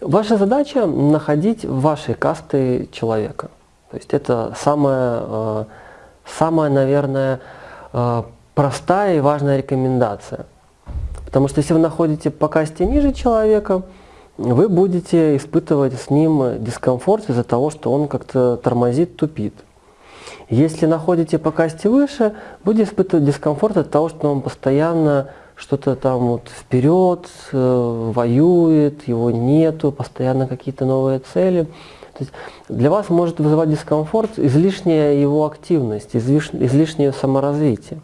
Ваша задача находить вашей касты человека. То есть это самая, э, самая наверное, э, простая и важная рекомендация. Потому что если вы находите по касте ниже человека, вы будете испытывать с ним дискомфорт из-за того, что он как-то тормозит, тупит. Если находите по касте выше, будете испытывать дискомфорт от того, что он постоянно что-то там вот вперед, э, воюет, его нету, постоянно какие-то новые цели. То есть для вас может вызывать дискомфорт излишняя его активность, излиш, излишнее саморазвитие.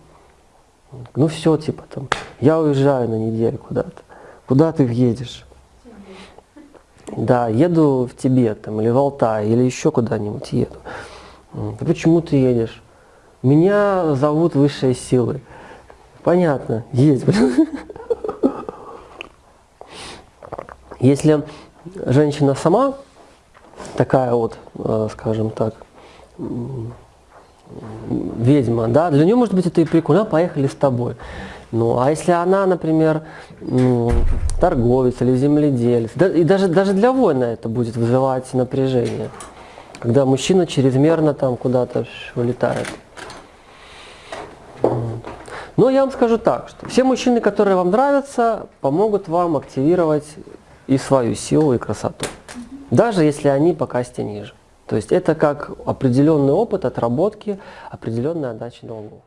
Ну все, типа там, я уезжаю на неделю куда-то. Куда ты едешь? Да, еду в Тибет там, или в Алтай, или еще куда-нибудь еду. Почему ты едешь? Меня зовут высшие силы. Понятно, есть. Если женщина сама такая вот, э, скажем так, ведьма, да, для нее, может быть, это и прикольно, поехали с тобой. Ну, а если она, например, торговец или земледелец, да, и даже, даже для воина это будет вызывать напряжение, когда мужчина чрезмерно там куда-то улетает. Но я вам скажу так, что все мужчины, которые вам нравятся, помогут вам активировать и свою силу, и красоту. Даже если они по касте ниже. То есть это как определенный опыт отработки, определенная отдача долгов.